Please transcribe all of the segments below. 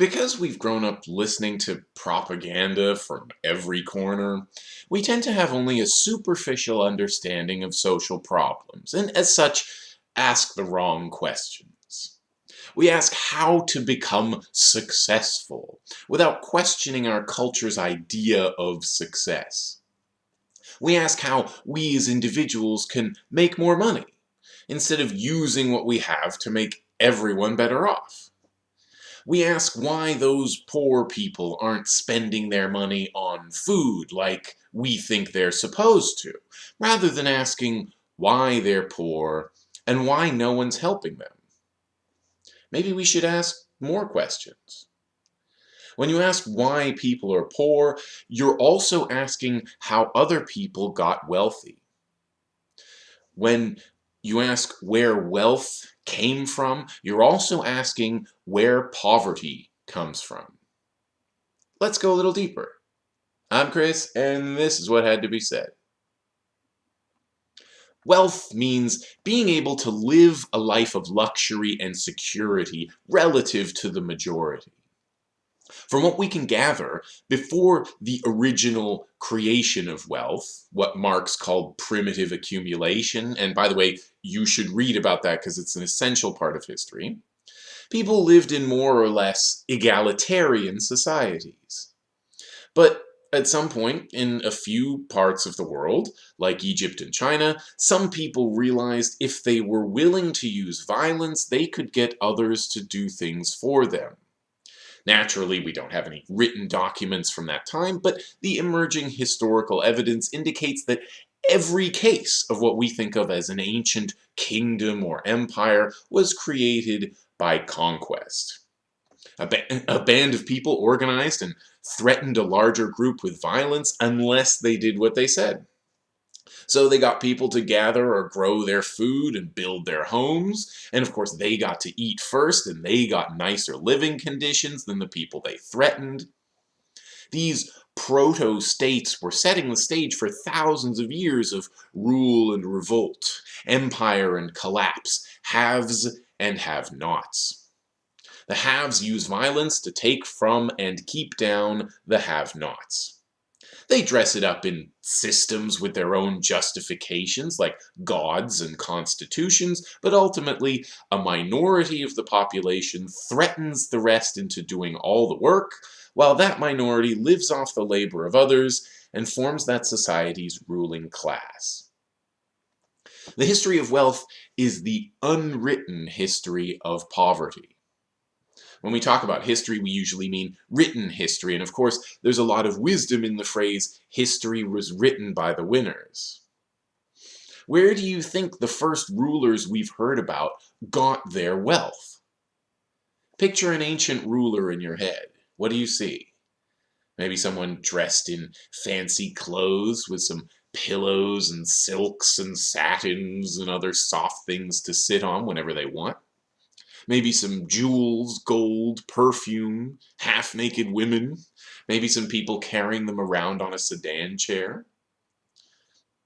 Because we've grown up listening to propaganda from every corner, we tend to have only a superficial understanding of social problems, and as such, ask the wrong questions. We ask how to become successful, without questioning our culture's idea of success. We ask how we as individuals can make more money, instead of using what we have to make everyone better off. We ask why those poor people aren't spending their money on food like we think they're supposed to, rather than asking why they're poor and why no one's helping them. Maybe we should ask more questions. When you ask why people are poor, you're also asking how other people got wealthy. When you ask where wealth came from, you're also asking where poverty comes from. Let's go a little deeper. I'm Chris, and this is what had to be said. Wealth means being able to live a life of luxury and security relative to the majority. From what we can gather, before the original creation of wealth, what Marx called primitive accumulation, and by the way, you should read about that because it's an essential part of history, people lived in more or less egalitarian societies. But at some point in a few parts of the world, like Egypt and China, some people realized if they were willing to use violence, they could get others to do things for them. Naturally, we don't have any written documents from that time, but the emerging historical evidence indicates that every case of what we think of as an ancient kingdom or empire was created by conquest. A, ba a, band of people organized and threatened a larger group with violence unless they did what they said. So they got people to gather or grow their food and build their homes. And of course, they got to eat first and they got nicer living conditions than the people they threatened. These proto-states were setting the stage for thousands of years of rule and revolt, empire and collapse, haves and have-nots. The haves use violence to take from and keep down the have-nots. They dress it up in systems with their own justifications, like gods and constitutions, but ultimately, a minority of the population threatens the rest into doing all the work, while that minority lives off the labor of others and forms that society's ruling class. The history of wealth is the unwritten history of poverty. When we talk about history, we usually mean written history, and of course, there's a lot of wisdom in the phrase, history was written by the winners. Where do you think the first rulers we've heard about got their wealth? Picture an ancient ruler in your head. What do you see? Maybe someone dressed in fancy clothes with some pillows and silks and satins and other soft things to sit on whenever they want maybe some jewels, gold, perfume, half-naked women, maybe some people carrying them around on a sedan chair.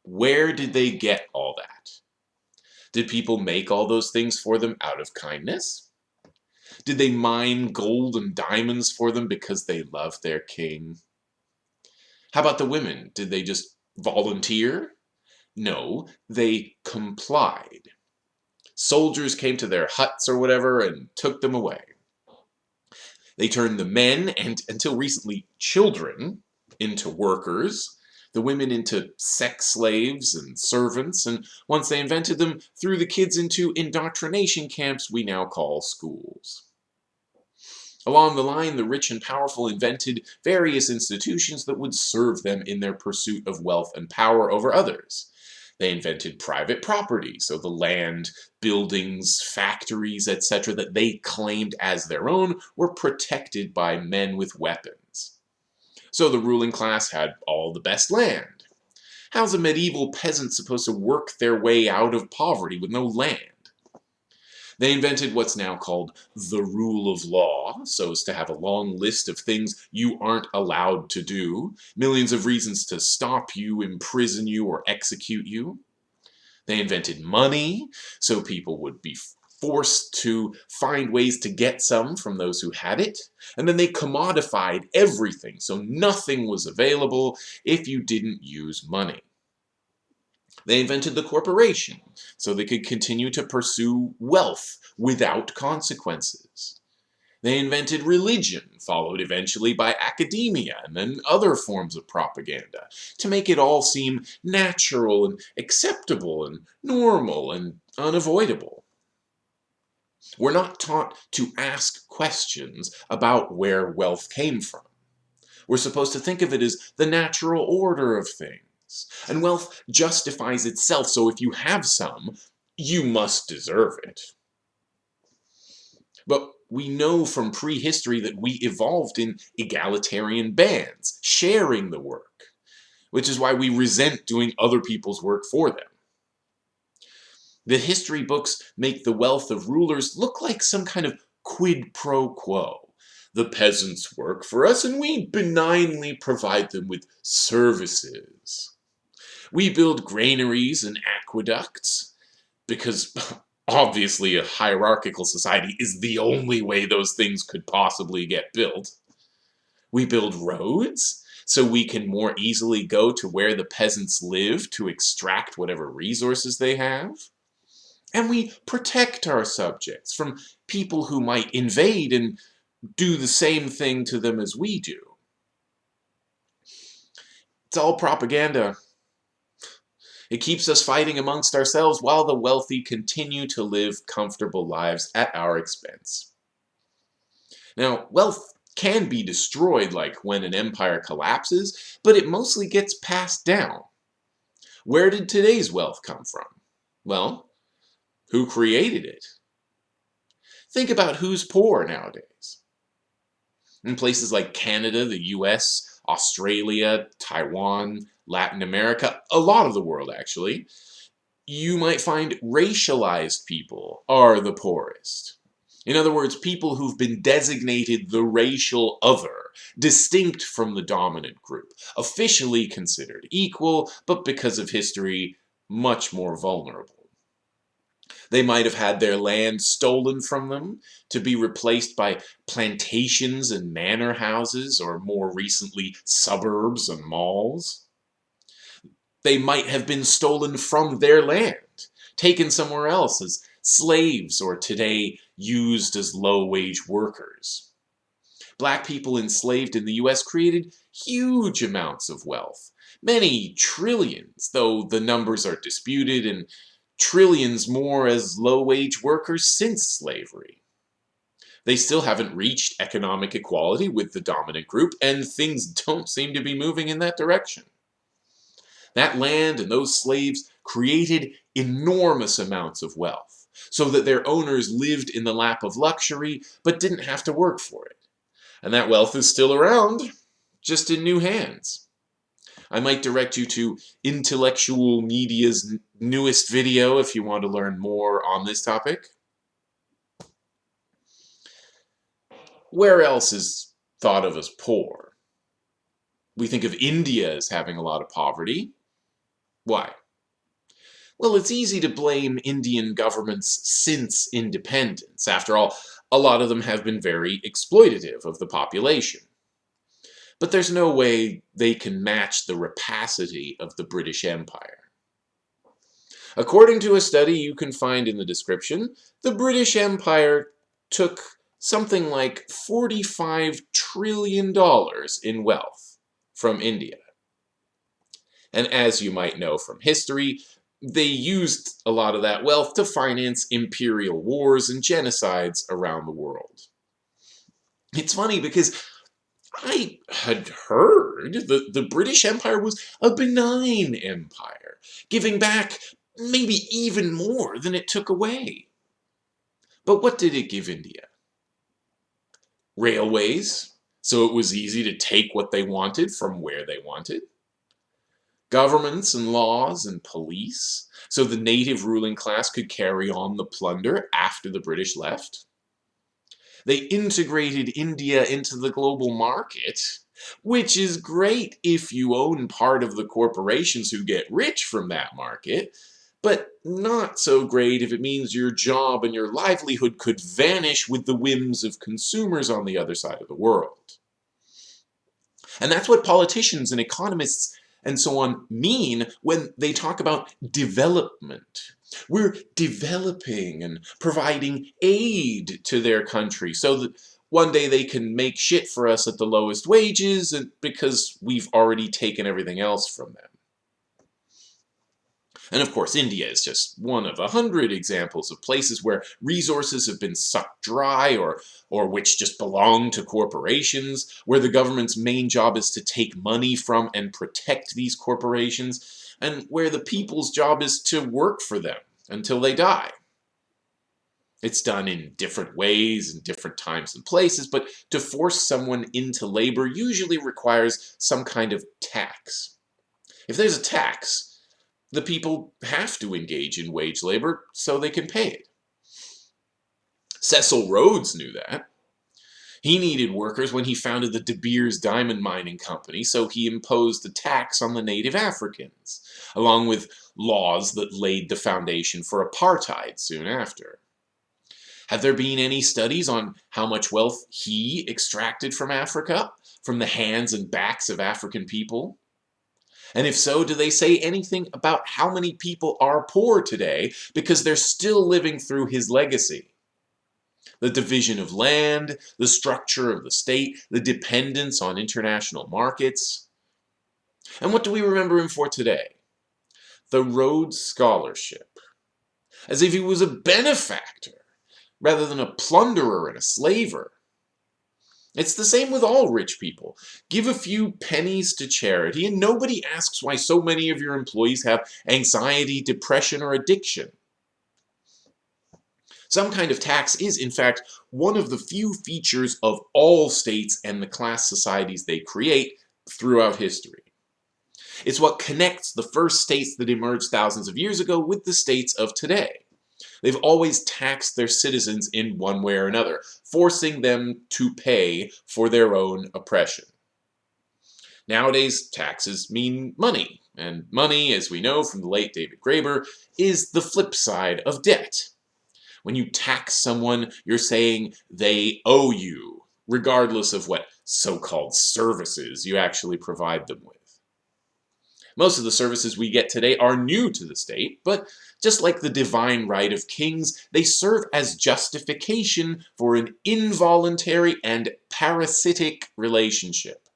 Where did they get all that? Did people make all those things for them out of kindness? Did they mine gold and diamonds for them because they loved their king? How about the women? Did they just volunteer? No, they complied soldiers came to their huts or whatever and took them away. They turned the men, and until recently children, into workers, the women into sex slaves and servants, and once they invented them, threw the kids into indoctrination camps we now call schools. Along the line, the rich and powerful invented various institutions that would serve them in their pursuit of wealth and power over others. They invented private property, so the land, buildings, factories, etc. that they claimed as their own were protected by men with weapons. So the ruling class had all the best land. How's a medieval peasant supposed to work their way out of poverty with no land? They invented what's now called the rule of law, so as to have a long list of things you aren't allowed to do, millions of reasons to stop you, imprison you, or execute you. They invented money, so people would be forced to find ways to get some from those who had it, and then they commodified everything, so nothing was available if you didn't use money. They invented the corporation, so they could continue to pursue wealth without consequences. They invented religion, followed eventually by academia and then other forms of propaganda, to make it all seem natural and acceptable and normal and unavoidable. We're not taught to ask questions about where wealth came from. We're supposed to think of it as the natural order of things. And wealth justifies itself, so if you have some, you must deserve it. But we know from prehistory that we evolved in egalitarian bands, sharing the work, which is why we resent doing other people's work for them. The history books make the wealth of rulers look like some kind of quid pro quo. The peasants work for us and we benignly provide them with services. We build granaries and aqueducts because obviously a hierarchical society is the only way those things could possibly get built. We build roads so we can more easily go to where the peasants live to extract whatever resources they have. And we protect our subjects from people who might invade and do the same thing to them as we do. It's all propaganda. It keeps us fighting amongst ourselves while the wealthy continue to live comfortable lives at our expense. Now, wealth can be destroyed like when an empire collapses, but it mostly gets passed down. Where did today's wealth come from? Well, who created it? Think about who's poor nowadays. In places like Canada, the US, Australia, Taiwan, Latin America, a lot of the world actually, you might find racialized people are the poorest. In other words, people who've been designated the racial other, distinct from the dominant group, officially considered equal, but because of history, much more vulnerable. They might have had their land stolen from them to be replaced by plantations and manor houses, or more recently, suburbs and malls. They might have been stolen from their land, taken somewhere else as slaves, or today used as low-wage workers. Black people enslaved in the US created huge amounts of wealth, many trillions, though the numbers are disputed, and trillions more as low-wage workers since slavery. They still haven't reached economic equality with the dominant group, and things don't seem to be moving in that direction. That land and those slaves created enormous amounts of wealth, so that their owners lived in the lap of luxury, but didn't have to work for it. And that wealth is still around, just in new hands. I might direct you to Intellectual Media's newest video if you want to learn more on this topic. Where else is thought of as poor? We think of India as having a lot of poverty. Why? Well, it's easy to blame Indian governments since independence. After all, a lot of them have been very exploitative of the population. But there's no way they can match the rapacity of the British Empire. According to a study you can find in the description, the British Empire took something like $45 trillion in wealth from India. And as you might know from history, they used a lot of that wealth to finance imperial wars and genocides around the world. It's funny because I had heard that the British Empire was a benign empire, giving back maybe even more than it took away. But what did it give India? Railways, so it was easy to take what they wanted from where they wanted governments and laws and police, so the native ruling class could carry on the plunder after the British left. They integrated India into the global market, which is great if you own part of the corporations who get rich from that market, but not so great if it means your job and your livelihood could vanish with the whims of consumers on the other side of the world. And that's what politicians and economists and so on mean when they talk about development. We're developing and providing aid to their country so that one day they can make shit for us at the lowest wages and because we've already taken everything else from them. And of course, India is just one of a hundred examples of places where resources have been sucked dry or, or which just belong to corporations, where the government's main job is to take money from and protect these corporations, and where the people's job is to work for them until they die. It's done in different ways in different times and places, but to force someone into labor usually requires some kind of tax. If there's a tax, the people have to engage in wage labor so they can pay it. Cecil Rhodes knew that. He needed workers when he founded the De Beers Diamond Mining Company, so he imposed a tax on the native Africans, along with laws that laid the foundation for apartheid soon after. Have there been any studies on how much wealth he extracted from Africa, from the hands and backs of African people? And if so, do they say anything about how many people are poor today because they're still living through his legacy? The division of land, the structure of the state, the dependence on international markets. And what do we remember him for today? The Rhodes Scholarship. As if he was a benefactor rather than a plunderer and a slaver. It's the same with all rich people. Give a few pennies to charity and nobody asks why so many of your employees have anxiety, depression, or addiction. Some kind of tax is, in fact, one of the few features of all states and the class societies they create throughout history. It's what connects the first states that emerged thousands of years ago with the states of today. They've always taxed their citizens in one way or another, forcing them to pay for their own oppression. Nowadays, taxes mean money, and money, as we know from the late David Graeber, is the flip side of debt. When you tax someone, you're saying they owe you, regardless of what so-called services you actually provide them with. Most of the services we get today are new to the state, but just like the divine right of kings, they serve as justification for an involuntary and parasitic relationship.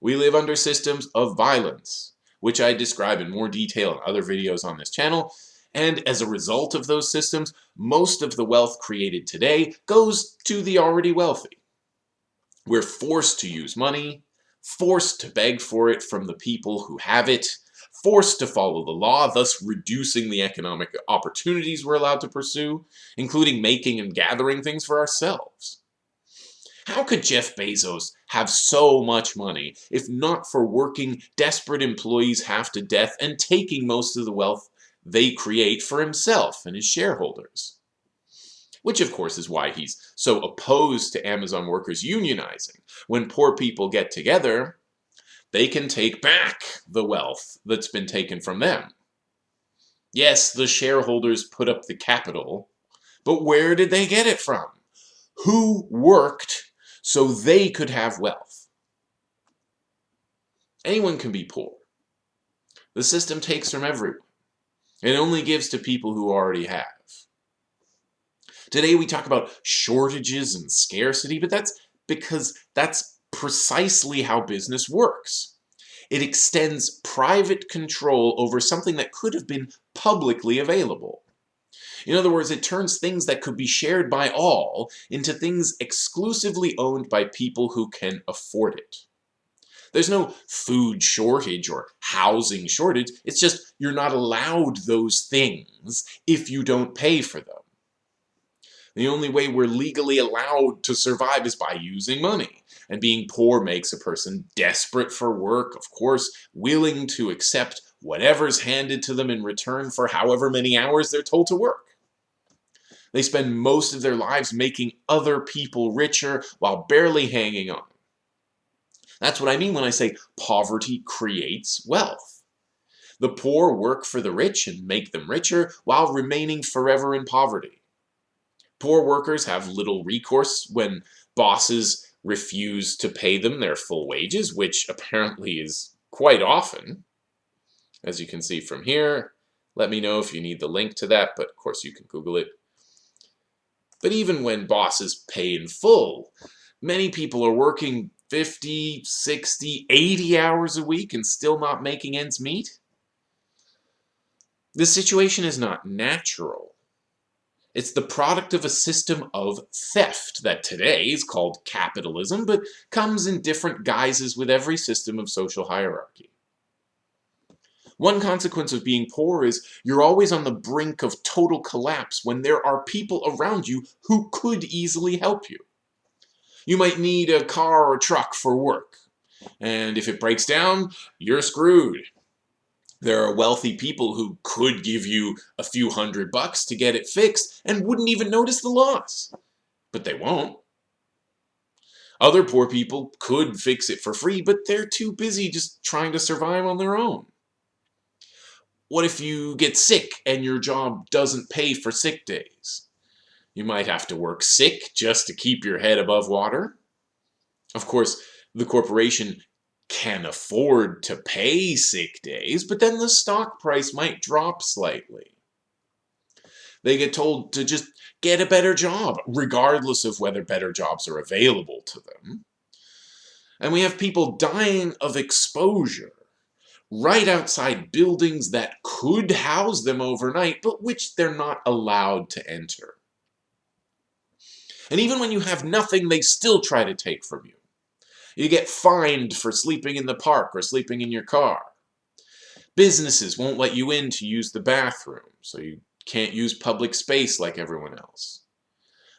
We live under systems of violence, which I describe in more detail in other videos on this channel, and as a result of those systems, most of the wealth created today goes to the already wealthy. We're forced to use money, forced to beg for it from the people who have it, forced to follow the law, thus reducing the economic opportunities we're allowed to pursue, including making and gathering things for ourselves. How could Jeff Bezos have so much money if not for working desperate employees half to death and taking most of the wealth they create for himself and his shareholders? Which of course is why he's so opposed to Amazon workers unionizing. When poor people get together, they can take back the wealth that's been taken from them. Yes, the shareholders put up the capital, but where did they get it from? Who worked so they could have wealth? Anyone can be poor. The system takes from everyone. It only gives to people who already have. Today we talk about shortages and scarcity, but that's because that's precisely how business works. It extends private control over something that could have been publicly available. In other words, it turns things that could be shared by all into things exclusively owned by people who can afford it. There's no food shortage or housing shortage, it's just you're not allowed those things if you don't pay for them. The only way we're legally allowed to survive is by using money. And being poor makes a person desperate for work, of course, willing to accept whatever's handed to them in return for however many hours they're told to work. They spend most of their lives making other people richer while barely hanging on. That's what I mean when I say poverty creates wealth. The poor work for the rich and make them richer while remaining forever in poverty. Poor workers have little recourse when bosses refuse to pay them their full wages, which apparently is quite often. As you can see from here, let me know if you need the link to that, but of course you can Google it. But even when bosses pay in full, many people are working 50, 60, 80 hours a week and still not making ends meet. This situation is not natural. It's the product of a system of theft that today is called capitalism, but comes in different guises with every system of social hierarchy. One consequence of being poor is you're always on the brink of total collapse when there are people around you who could easily help you. You might need a car or truck for work, and if it breaks down, you're screwed. There are wealthy people who could give you a few hundred bucks to get it fixed and wouldn't even notice the loss. But they won't. Other poor people could fix it for free, but they're too busy just trying to survive on their own. What if you get sick and your job doesn't pay for sick days? You might have to work sick just to keep your head above water. Of course, the corporation can afford to pay sick days, but then the stock price might drop slightly. They get told to just get a better job, regardless of whether better jobs are available to them. And we have people dying of exposure right outside buildings that could house them overnight, but which they're not allowed to enter. And even when you have nothing, they still try to take from you. You get fined for sleeping in the park or sleeping in your car. Businesses won't let you in to use the bathroom, so you can't use public space like everyone else.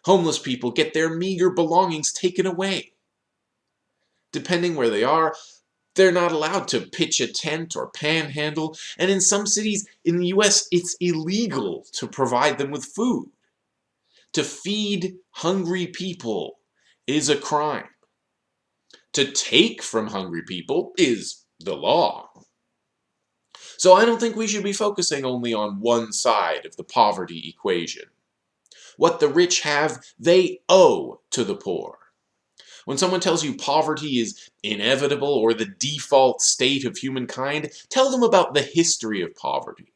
Homeless people get their meager belongings taken away. Depending where they are, they're not allowed to pitch a tent or panhandle, and in some cities in the US, it's illegal to provide them with food. To feed hungry people is a crime to take from hungry people is the law. So I don't think we should be focusing only on one side of the poverty equation. What the rich have, they owe to the poor. When someone tells you poverty is inevitable or the default state of humankind, tell them about the history of poverty.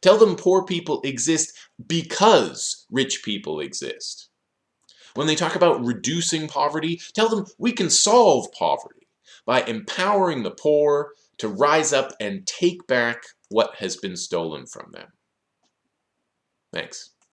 Tell them poor people exist because rich people exist. When they talk about reducing poverty, tell them we can solve poverty by empowering the poor to rise up and take back what has been stolen from them. Thanks.